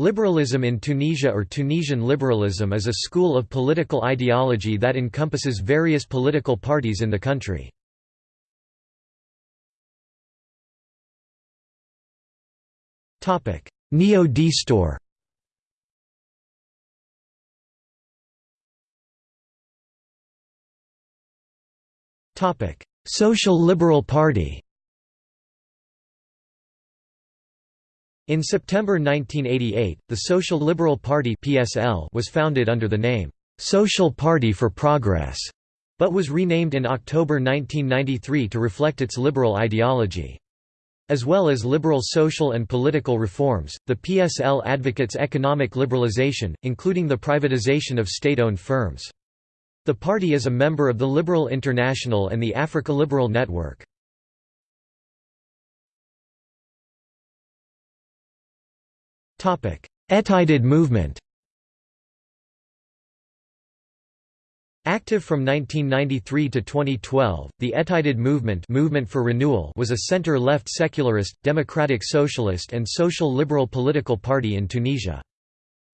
Liberalism in Tunisia or Tunisian liberalism is a school of political ideology that encompasses various political parties in the country. Neo-Destour Social Liberal Party In September 1988, the Social Liberal Party (PSL) was founded under the name Social Party for Progress, but was renamed in October 1993 to reflect its liberal ideology. As well as liberal social and political reforms, the PSL advocates economic liberalization, including the privatization of state-owned firms. The party is a member of the Liberal International and the Africa Liberal Network. Ettajdid movement Active from 1993 to 2012, the Ettajdid movement, movement for renewal was a center-left secularist, democratic socialist and social liberal political party in Tunisia.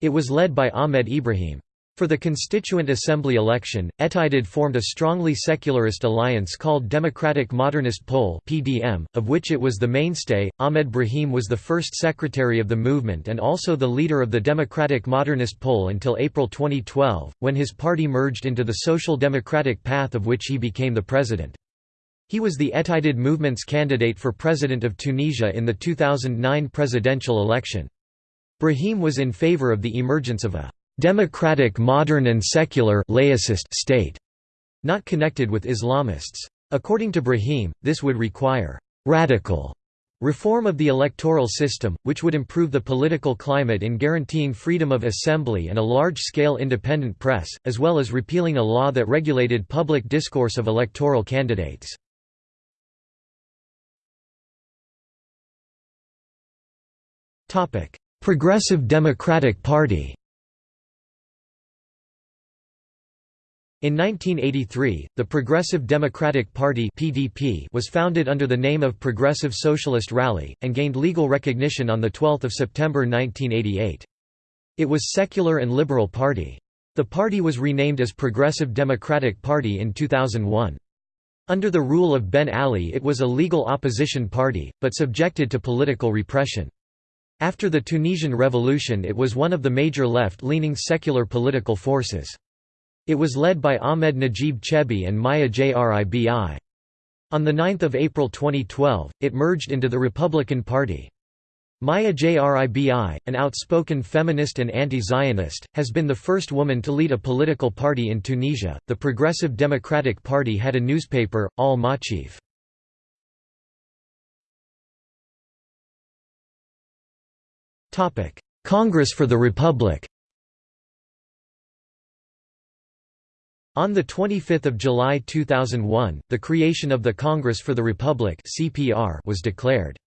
It was led by Ahmed Brahim. For the Constituent Assembly election, Ettajdid formed a strongly secularist alliance called Democratic Modernist Pole (PDM), of which it was the mainstay. Ahmed Brahim was the first secretary of the movement and also the leader of the Democratic Modernist Pole until April 2012, when his party merged into the Social Democratic Path of which he became the president. He was the Ettajdid movement's candidate for president of Tunisia in the 2009 presidential election. Brahim was in favor of the emergence of a democratic modern and secular laicist state, not connected with Islamists. According to Brahim, this would require radical reform of the electoral system, which would improve the political climate in guaranteeing freedom of assembly and a large-scale independent press, as well as repealing a law that regulated public discourse of electoral candidates. Progressive Democratic Party In 1983, the Progressive Democratic Party (PDP) was founded under the name of Progressive Socialist Rally and gained legal recognition on the 12th of September 1988. It was secular and liberal party. The party was renamed as Progressive Democratic Party in 2001. Under the rule of Ben Ali it was a legal opposition party, but subjected to political repression. After the Tunisian Revolution it was one of the major left-leaning secular political forces. It was led by Ahmed Najib Chebbi and Maya Jribi. On 9 April 2012, it merged into the Republican Party. Maya Jribi, an outspoken feminist and anti-Zionist, has been the first woman to lead a political party in Tunisia. The Progressive Democratic Party had a newspaper, Al Machif. Congress for the Republic. On 25 July 2001, the creation of the Congress for the Republic was declared.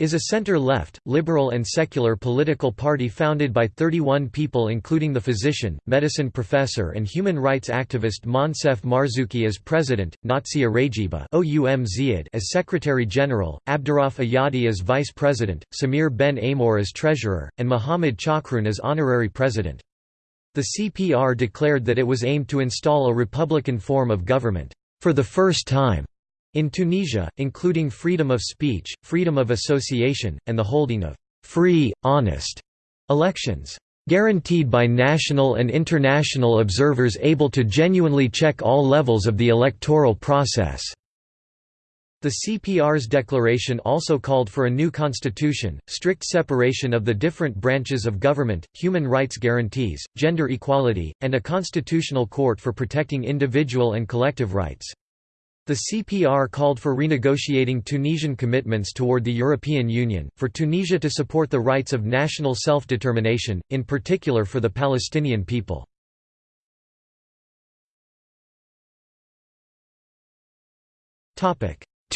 Is a center-left, liberal and secular political party founded by 31 people including the physician, medicine professor and human rights activist Moncef Marzouki as president, Naziha Réjiba as secretary-general, Abdurrauf Ayadi as vice-president, Samir Ben Amor as treasurer, and Mohamed Chakroun as honorary president. The CPR declared that it was aimed to install a republican form of government, for the first time, in Tunisia, including freedom of speech, freedom of association, and the holding of free, honest elections guaranteed by national and international observers able to genuinely check all levels of the electoral process." The CPR's declaration also called for a new constitution, strict separation of the different branches of government, human rights guarantees, gender equality, and a constitutional court for protecting individual and collective rights. The CPR called for renegotiating Tunisian commitments toward the European Union, for Tunisia to support the rights of national self-determination, in particular for the Palestinian people.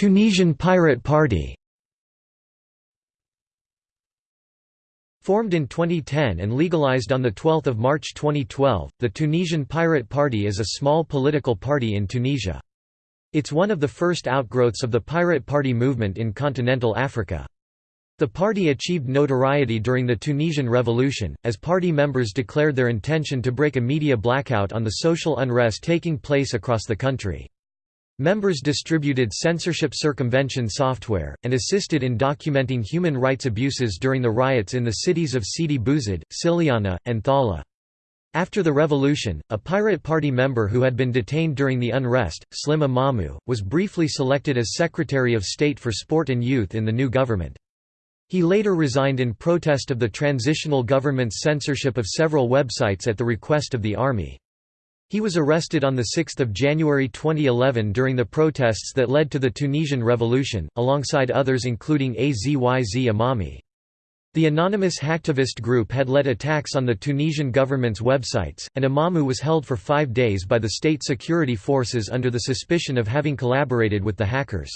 Tunisian Pirate Party Formed in 2010 and legalized on 12 March 2012, the Tunisian Pirate Party is a small political party in Tunisia. It's one of the first outgrowths of the Pirate Party movement in continental Africa. The party achieved notoriety during the Tunisian Revolution, as party members declared their intention to break a media blackout on the social unrest taking place across the country. Members distributed censorship circumvention software, and assisted in documenting human rights abuses during the riots in the cities of Sidi Bouzid, Siliana, and Thala. After the revolution, a Pirate Party member who had been detained during the unrest, Slim Amamou, was briefly selected as Secretary of State for Sport and Youth in the new government. He later resigned in protest of the transitional government's censorship of several websites at the request of the army. He was arrested on 6 January 2011 during the protests that led to the Tunisian Revolution, alongside others including Azyz Amami. The anonymous hacktivist group had led attacks on the Tunisian government's websites, and Amamou was held for five days by the state security forces under the suspicion of having collaborated with the hackers.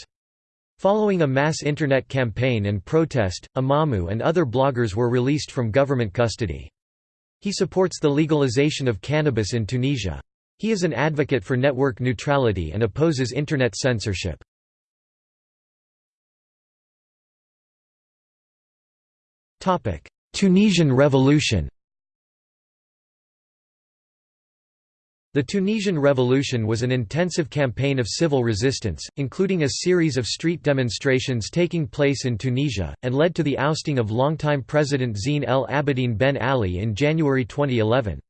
Following a mass internet campaign and protest, Amamou and other bloggers were released from government custody. He supports the legalization of cannabis in Tunisia. He is an advocate for network neutrality and opposes internet censorship. Tunisian Revolution The Tunisian Revolution was an intensive campaign of civil resistance, including a series of street demonstrations taking place in Tunisia, and led to the ousting of longtime President Zine El Abidine Ben Ali in January 2011.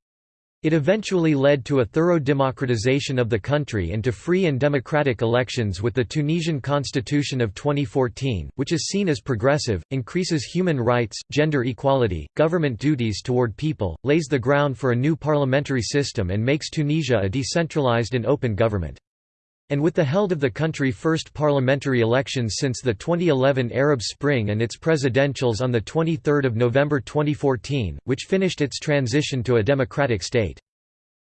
It eventually led to a thorough democratization of the country and to free and democratic elections with the Tunisian constitution of 2014, which is seen as progressive, increases human rights, gender equality, government duties toward people, lays the ground for a new parliamentary system and makes Tunisia a decentralized and open government. And with the held of the country's first parliamentary elections since the 2011 Arab Spring and its presidentials on 23 November 2014, which finished its transition to a democratic state.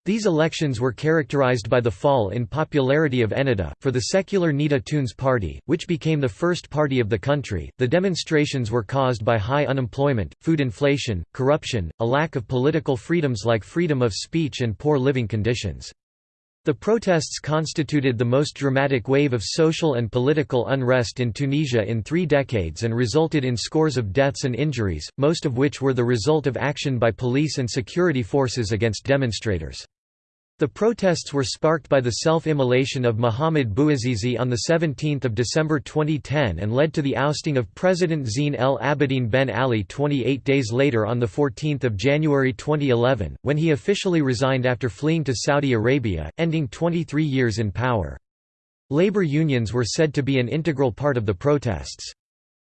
These elections were characterized by the fall in popularity of Ennahda, for the secular Nidaa Tounes party, which became the first party of the country. The demonstrations were caused by high unemployment, food inflation, corruption, a lack of political freedoms like freedom of speech, and poor living conditions. The protests constituted the most dramatic wave of social and political unrest in Tunisia in three decades and resulted in scores of deaths and injuries, most of which were the result of action by police and security forces against demonstrators. The protests were sparked by the self-immolation of Mohamed Bouazizi on 17 December 2010 and led to the ousting of President Zine El Abidine Ben Ali 28 days later on 14 January 2011, when he officially resigned after fleeing to Saudi Arabia, ending 23 years in power. Labor unions were said to be an integral part of the protests.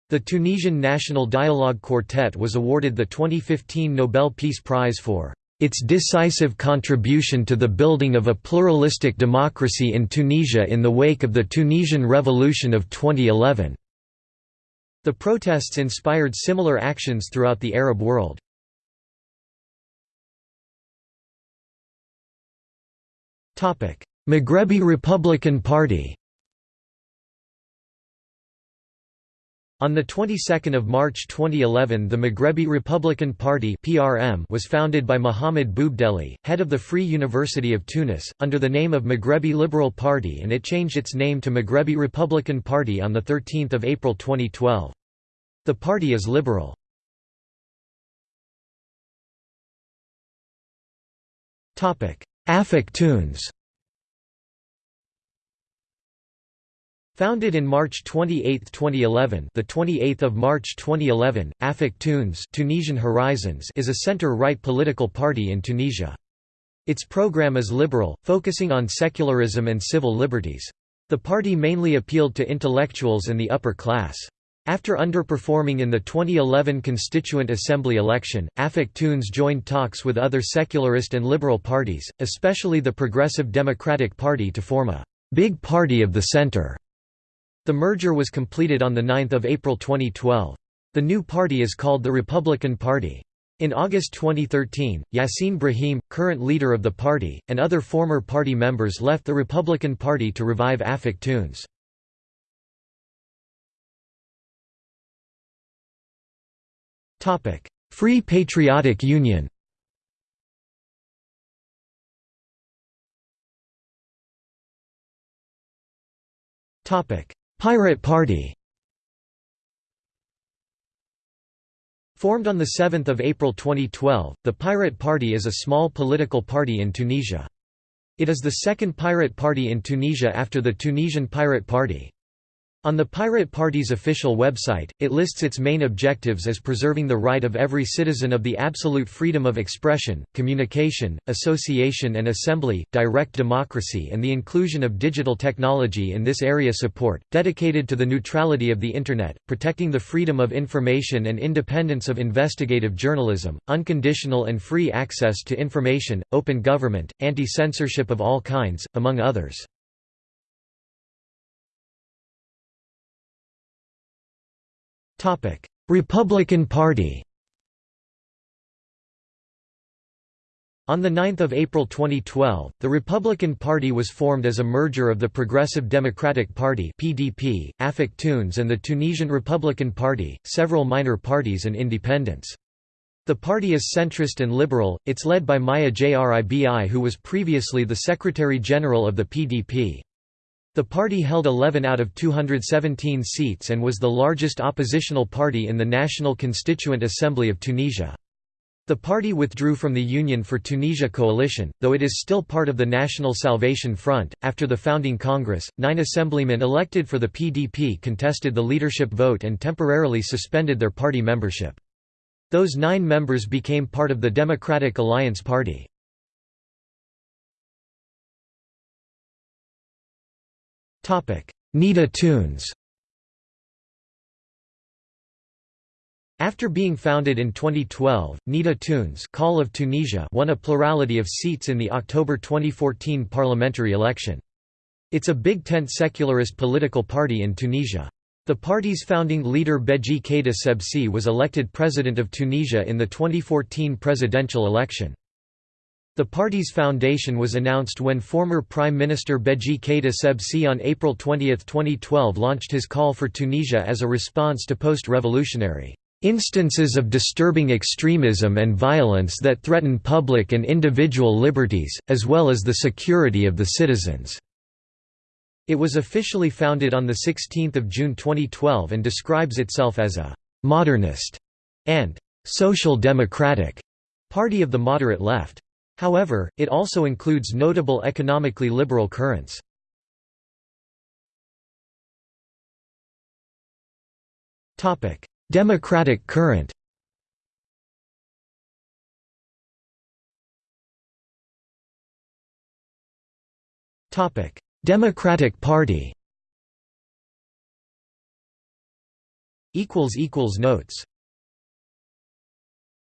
The Tunisian National Dialogue Quartet was awarded the 2015 Nobel Peace Prize for its decisive contribution to the building of a pluralistic democracy in Tunisia in the wake of the Tunisian Revolution of 2011. The protests inspired similar actions throughout the Arab world. Maghrebi Republican Party On the 22nd of March 2011 the Maghrebi Republican Party (PRM) was founded by Mohamed Bouebdelli, head of the Free University of Tunis, under the name of Maghrebi Liberal Party and it changed its name to Maghrebi Republican Party on the 13th of April 2012. The party is liberal. Topic: Afek Tounes Founded in March 28, 2011, the 28th of March 2011, Afek Tounes, Tunisian Horizons, is a center-right political party in Tunisia. Its program is liberal, focusing on secularism and civil liberties. The party mainly appealed to intellectuals and the upper class. After underperforming in the 2011 Constituent Assembly election, Afek Tounes joined talks with other secularist and liberal parties, especially the Progressive Democratic Party to form a «big party of the center». The merger was completed on 9 April 2012. The new party is called the Republican Party. In August 2013, Yassine Brahim, current leader of the party, and other former party members left the Republican Party to revive Afek Tounes. Free Patriotic Union Topic: Pirate Party Formed on 7 April 2012, the Pirate Party is a small political party in Tunisia. It is the second pirate party in Tunisia after the Tunisian Pirate Party. On the Pirate Party's official website, it lists its main objectives as preserving the right of every citizen of the absolute freedom of expression, communication, association and assembly, direct democracy and the inclusion of digital technology in this area support, dedicated to the neutrality of the Internet, protecting the freedom of information and independence of investigative journalism, unconditional and free access to information, open government, anti-censorship of all kinds, among others. Republican Party On 9 April 2012, the Republican Party was formed as a merger of the Progressive Democratic Party (PDP), Afek Tounes and the Tunisian Republican Party, several minor parties and independents. The party is centrist and liberal, it's led by Maya Jribi who was previously the Secretary-General of the PDP. The party held 11 out of 217 seats and was the largest oppositional party in the National Constituent Assembly of Tunisia. The party withdrew from the Union for Tunisia coalition, though it is still part of the National Salvation Front. After the founding Congress, nine assemblymen elected for the PDP contested the leadership vote and temporarily suspended their party membership. Those nine members became part of the Democratic Alliance Party. Nidaa Tounes After being founded in 2012, Nidaa Tounes Call of Tunisia won a plurality of seats in the October 2014 parliamentary election. It's a big tent secularist political party in Tunisia. The party's founding leader Beji Caid Essebsi was elected president of Tunisia in the 2014 presidential election. The party's foundation was announced when former Prime Minister Beji Caid Essebsi on April 20, 2012 launched his call for Tunisia as a response to post-revolutionary instances of disturbing extremism and violence that threaten public and individual liberties, as well as the security of the citizens." It was officially founded on 16 June 2012 and describes itself as a «modernist» and «social democratic» party of the moderate left. However, it also includes notable economically liberal currents. Democratic current. Topic: Democratic Party. Equals equals Notes